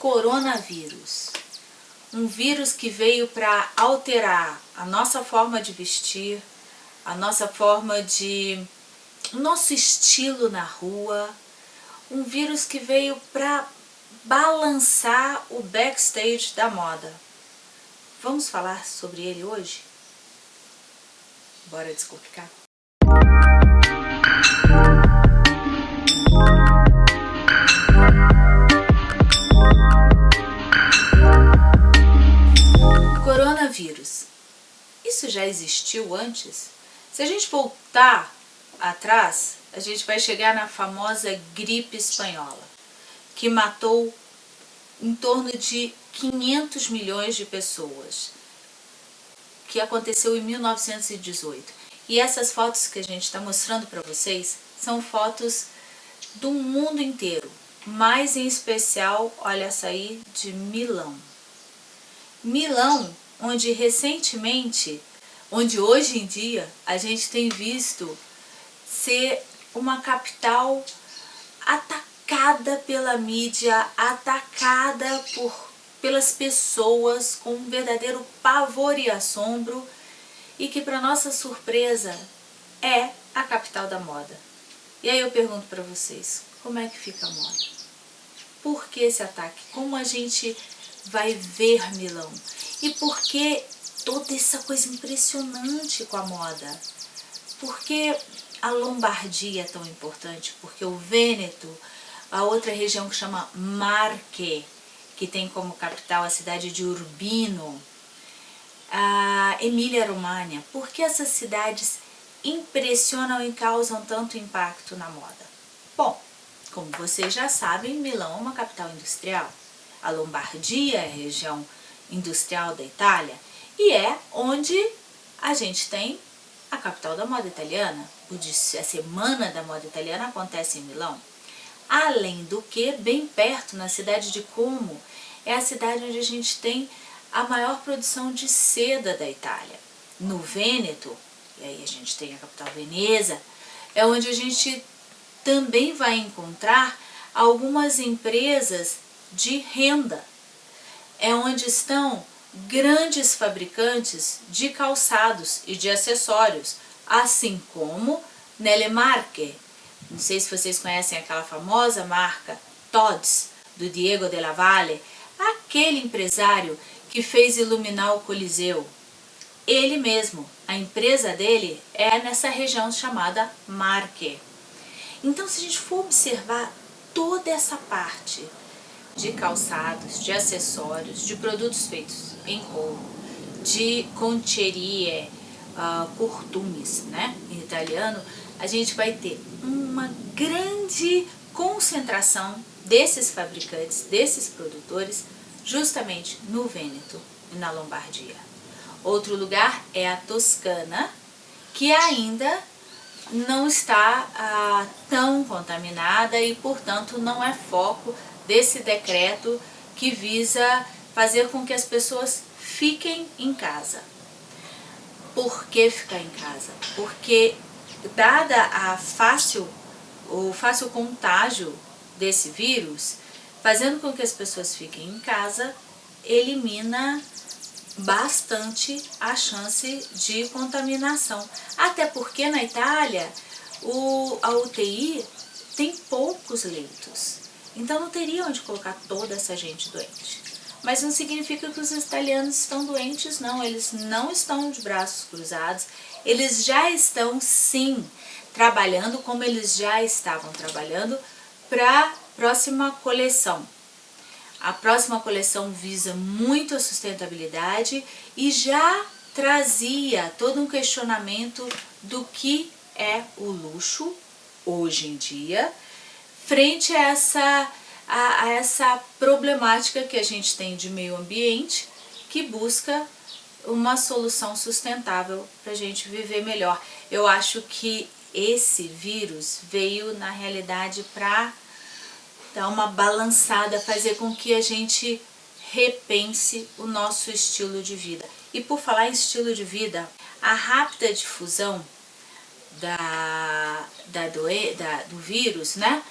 coronavírus. Um vírus que veio para alterar a nossa forma de vestir, a nossa forma de... o nosso estilo na rua. Um vírus que veio para balançar o backstage da moda. Vamos falar sobre ele hoje? Bora descomplicar? Existiu antes? Se a gente voltar atrás, a gente vai chegar na famosa gripe espanhola, que matou em torno de 500 milhões de pessoas que aconteceu em 1918. E essas fotos que a gente está mostrando para vocês são fotos do mundo inteiro, mais em especial, olha essa aí, de Milão. Milão, onde recentemente, onde hoje em dia a gente tem visto ser uma capital atacada pela mídia, atacada por pelas pessoas com um verdadeiro pavor e assombro e que para nossa surpresa é a capital da moda. E aí eu pergunto para vocês, como é que fica a moda? Por que esse ataque? Como a gente vai ver Milão? E por que toda essa coisa impressionante com a moda? Por que a Lombardia é tão importante? Porque o Vêneto, a outra região que chama Marche, que tem como capital a cidade de Urbino, a Emília-Romagna. Por que essas cidades impressionam e causam tanto impacto na moda? Bom, como vocês já sabem, Milão é uma capital industrial. A Lombardia é a região industrial da Itália e é onde a gente tem a capital da moda italiana. A Semana da Moda Italiana acontece em Milão. Além do que, bem perto, na cidade de Como, é a cidade onde a gente tem a maior produção de seda da Itália. No Vêneto, e aí a gente tem a capital Veneza, é onde a gente também vai encontrar algumas empresas de renda. É onde estão grandes fabricantes de calçados e de acessórios, assim como Nelemarque. Não sei se vocês conhecem aquela famosa marca Tod's, do Diego de la Valle, aquele empresário que fez iluminar o Coliseu. Ele mesmo, a empresa dele é nessa região chamada Marque. Então se a gente for observar toda essa parte de calçados, de acessórios, de produtos feitos em couro, de concherie, uh, curtumes, né, em italiano, a gente vai ter uma grande concentração desses fabricantes, desses produtores, justamente no Vêneto e na Lombardia. Outro lugar é a Toscana, que ainda não está ah, tão contaminada e, portanto, não é foco desse decreto que visa fazer com que as pessoas fiquem em casa. Por que ficar em casa? Porque, dada a fácil, o fácil contágio desse vírus, fazendo com que as pessoas fiquem em casa, elimina bastante a chance de contaminação. Até porque na Itália o, a UTI tem poucos leitos, então não teria onde colocar toda essa gente doente. Mas não significa que os italianos estão doentes, não. Eles não estão de braços cruzados. Eles já estão, sim, trabalhando como eles já estavam trabalhando para próxima coleção. A próxima coleção visa muito a sustentabilidade e já trazia todo um questionamento do que é o luxo hoje em dia, frente a essa, a, a essa problemática que a gente tem de meio ambiente, que busca uma solução sustentável para a gente viver melhor. Eu acho que esse vírus veio na realidade para dar uma balançada, fazer com que a gente repense o nosso estilo de vida. E por falar em estilo de vida, a rápida difusão da, da, da, do vírus, né,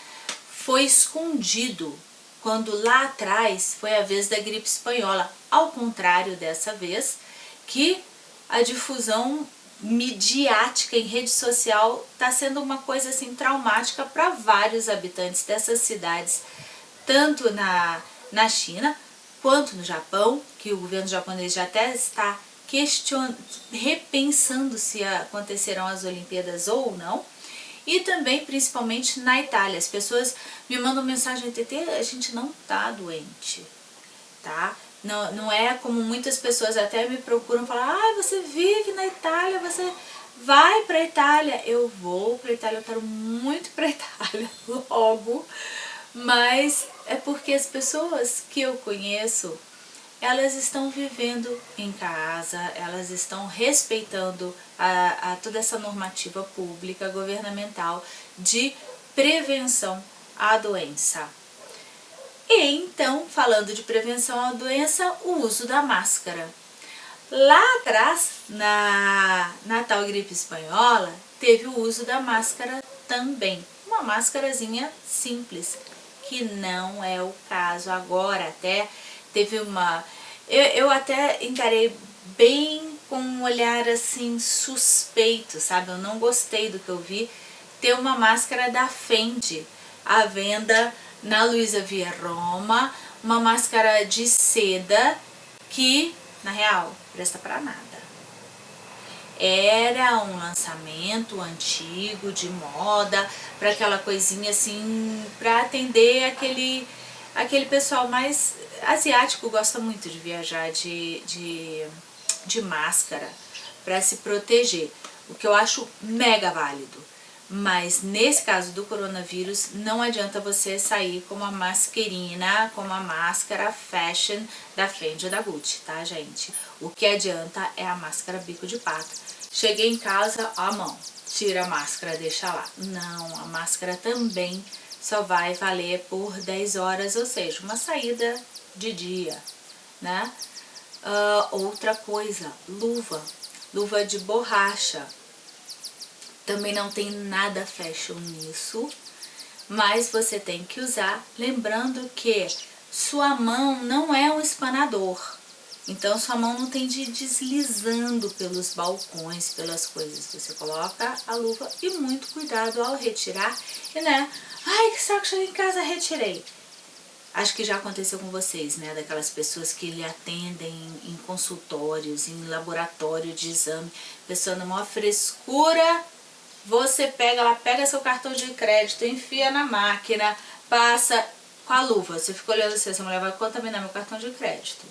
foi escondido quando lá atrás foi a vez da gripe espanhola, ao contrário dessa vez, que a difusão midiática em rede social está sendo uma coisa assim traumática para vários habitantes dessas cidades, tanto na, na China quanto no Japão, que o governo japonês já até está question... repensando se acontecerão as Olimpíadas ou não, e também principalmente na Itália. As pessoas me mandam mensagem, TT, a gente não tá doente, tá? Não, não é como muitas pessoas até me procuram falar, ah, você vive na Itália, você vai pra Itália. Eu vou pra Itália, eu quero muito pra Itália logo, mas é porque as pessoas que eu conheço, elas estão vivendo em casa, elas estão respeitando a, a toda essa normativa pública, governamental de prevenção à doença. E então, falando de prevenção à doença, o uso da máscara. Lá atrás, na, na tal gripe espanhola, teve o uso da máscara também. Uma máscarazinha simples, que não é o caso agora. Até teve uma... Eu, eu até encarei bem com um olhar assim suspeito, sabe? Eu não gostei do que eu vi. Ter uma máscara da Fendi à venda na Luiza Via Roma, uma máscara de seda que, na real, presta para nada. Era um lançamento antigo, de moda, para aquela coisinha assim, para atender aquele, aquele pessoal mais asiático, gosta muito de viajar de, de, de máscara para se proteger, o que eu acho mega válido. Mas nesse caso do coronavírus, não adianta você sair com uma masquerina, com uma máscara fashion da Fendi ou da Gucci, tá gente? O que adianta é a máscara bico de pato. Cheguei em casa, a mão, tira a máscara, deixa lá. Não, a máscara também só vai valer por 10 horas, ou seja, uma saída de dia, né? Uh, outra coisa, luva, luva de borracha também não tem nada fashion nisso, mas você tem que usar, lembrando que sua mão não é um espanador, então sua mão não tem de ir deslizando pelos balcões, pelas coisas. Você coloca a luva e muito cuidado ao retirar. E né, ai que saco, cheguei em casa, retirei. Acho que já aconteceu com vocês, né? Daquelas pessoas que lhe atendem em consultórios, em laboratório de exame. Pessoa numa frescura você pega, ela pega seu cartão de crédito, enfia na máquina, passa com a luva. Você fica olhando assim, essa mulher vai contaminar meu cartão de crédito.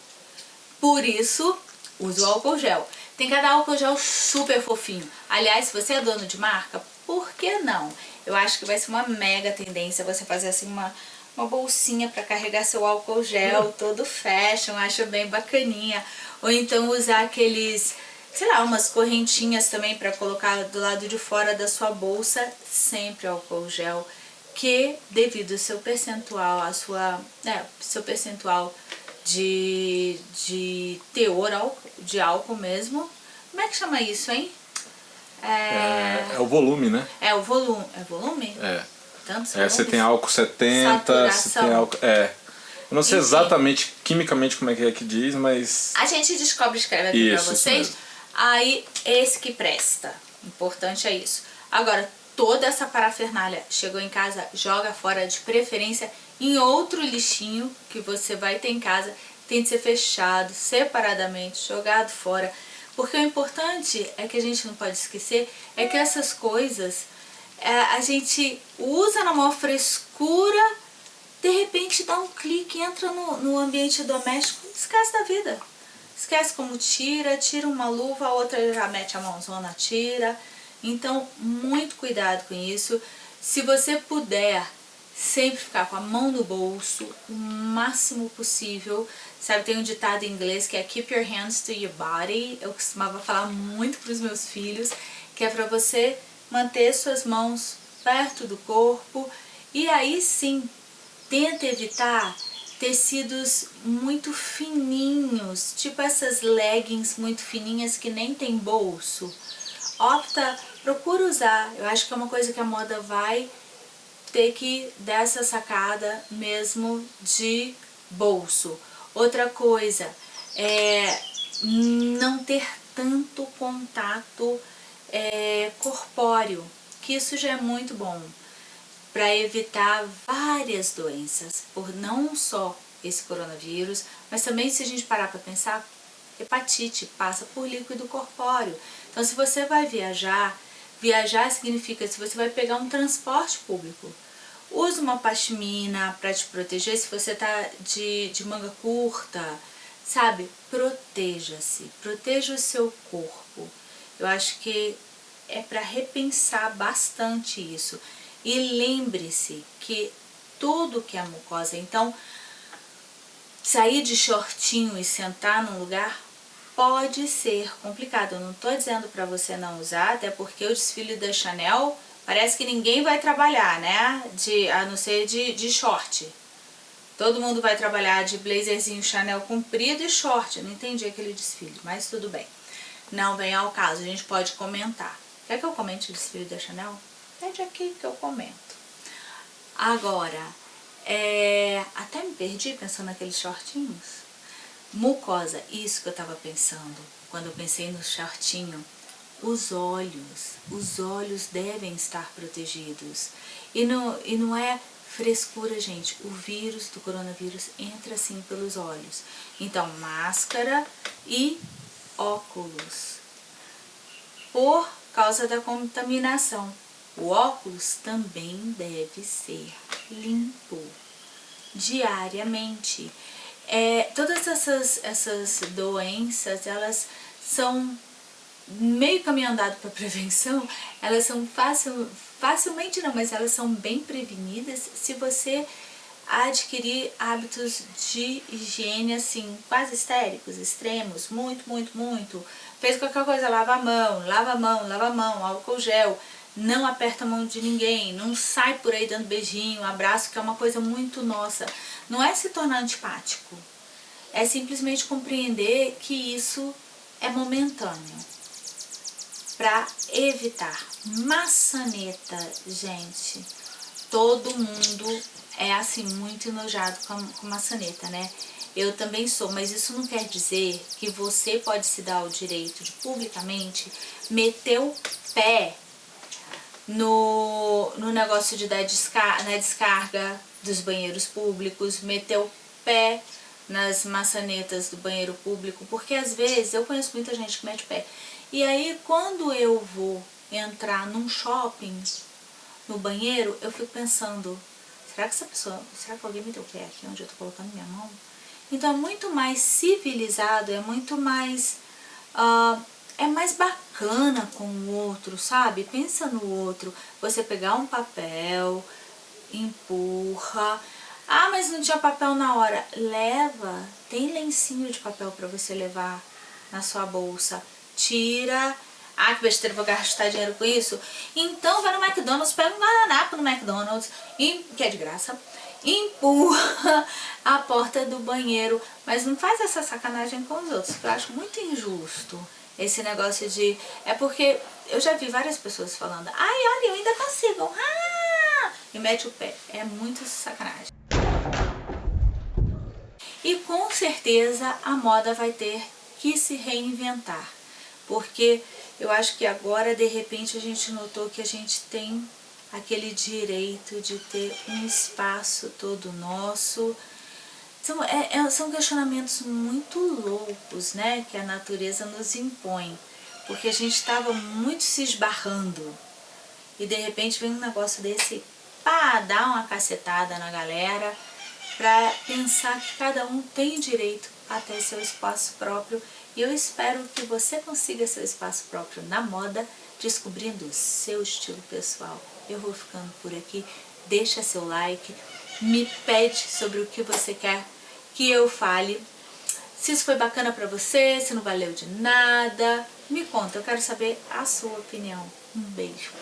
Por isso, use o álcool gel. Tem cada álcool gel super fofinho. Aliás, se você é dono de marca, por que não? Eu acho que vai ser uma mega tendência você fazer assim uma, uma bolsinha para carregar seu álcool gel, hum. todo fashion, acho bem bacaninha. Ou então usar aqueles sei lá, umas correntinhas também para colocar do lado de fora da sua bolsa, sempre álcool gel, que devido ao seu percentual, a sua, é, seu percentual de, de teor de álcool mesmo, como é que chama isso, hein? É, é, é o volume, né? É o volume, é volume? É. Tantos é, você tem álcool 70, Saturação. você tem álcool... É. Eu não sei Enfim. exatamente quimicamente como é que é que diz, mas... A gente descobre escreve aqui isso, pra vocês. Aí, esse que presta. Importante é isso. Agora, toda essa parafernália chegou em casa, joga fora de preferência em outro lixinho que você vai ter em casa. Tem de ser fechado, separadamente, jogado fora. Porque o importante é que a gente não pode esquecer é que essas coisas é, a gente usa na maior frescura, de repente dá um clique, entra no, no ambiente doméstico, esquece da vida. Esquece como tira, tira uma luva, a outra já mete a mãozona, tira. Então, muito cuidado com isso. Se você puder sempre ficar com a mão no bolso, o máximo possível. Sabe, tem um ditado em inglês que é Keep your hands to your body. Eu costumava falar muito para os meus filhos, que é para você manter suas mãos perto do corpo. E aí sim, tenta evitar tecidos muito fininhos, tipo essas leggings muito fininhas que nem tem bolso. Opta, procura usar, eu acho que é uma coisa que a moda vai ter que dar essa sacada mesmo de bolso. Outra coisa, é não ter tanto contato é, corpóreo, que isso já é muito bom para evitar várias doenças, por não só esse coronavírus, mas também se a gente parar para pensar, hepatite passa por líquido corpóreo. Então se você vai viajar, viajar significa se você vai pegar um transporte público, use uma pashmina para te proteger se você tá de, de manga curta, sabe? Proteja-se, proteja o seu corpo. Eu acho que é para repensar bastante isso. E lembre-se que tudo que é mucosa, então sair de shortinho e sentar num lugar pode ser complicado. Eu não estou dizendo para você não usar, até porque o desfile da Chanel parece que ninguém vai trabalhar, né? De, a não ser de, de short. Todo mundo vai trabalhar de blazerzinho Chanel comprido e short. não entendi aquele desfile, mas tudo bem. Não vem ao caso, a gente pode comentar. Quer que eu comente o desfile da Chanel? Pede aqui que eu comento. Agora, é, até me perdi pensando naqueles shortinhos. Mucosa, isso que eu tava pensando. Quando eu pensei no shortinho, os olhos, os olhos devem estar protegidos. E não, e não é frescura, gente. O vírus do coronavírus entra assim pelos olhos. Então, máscara e óculos. Por causa da contaminação. O óculos também deve ser limpo diariamente. É, todas essas, essas doenças, elas são meio caminho andado para prevenção, elas são fácil, facilmente não, mas elas são bem prevenidas se você adquirir hábitos de higiene assim, quase histéricos, extremos, muito, muito, muito. Fez qualquer coisa, lava a mão, lava a mão, lava a mão, álcool gel, não aperta a mão de ninguém, não sai por aí dando beijinho, abraço, que é uma coisa muito nossa. Não é se tornar antipático, é simplesmente compreender que isso é momentâneo. Para evitar maçaneta, gente, todo mundo é assim muito enojado com, com maçaneta, né? Eu também sou, mas isso não quer dizer que você pode se dar o direito de publicamente meter o pé no, no negócio de dar descarga, na descarga dos banheiros públicos, meter o pé nas maçanetas do banheiro público, porque às vezes eu conheço muita gente que mete o pé. E aí quando eu vou entrar num shopping, no banheiro, eu fico pensando, será que essa pessoa, será que alguém meteu o pé aqui onde eu tô colocando minha mão? Então é muito mais civilizado, é muito mais... Uh, é mais bacana com o outro, sabe? Pensa no outro. Você pegar um papel, empurra. Ah, mas não tinha papel na hora. Leva. Tem lencinho de papel para você levar na sua bolsa. Tira. Ah, que besteira, vou gastar dinheiro com isso? Então vai no McDonald's, pega um guardanapo no McDonald's, que é de graça, empurra a porta do banheiro. Mas não faz essa sacanagem com os outros, que eu acho muito injusto. Esse negócio de... É porque eu já vi várias pessoas falando, ai, olha, eu ainda consigo, ah! E mete o pé. É muito sacanagem. E com certeza a moda vai ter que se reinventar. Porque eu acho que agora, de repente, a gente notou que a gente tem aquele direito de ter um espaço todo nosso, são, é, é, são questionamentos muito loucos, né, que a natureza nos impõe, porque a gente estava muito se esbarrando, e de repente vem um negócio desse, pá, dá uma cacetada na galera, para pensar que cada um tem direito a ter seu espaço próprio, e eu espero que você consiga seu espaço próprio na moda, descobrindo o seu estilo pessoal. Eu vou ficando por aqui, deixa seu like, me pede sobre o que você quer que eu fale. Se isso foi bacana pra você, se não valeu de nada, me conta, eu quero saber a sua opinião. Um beijo.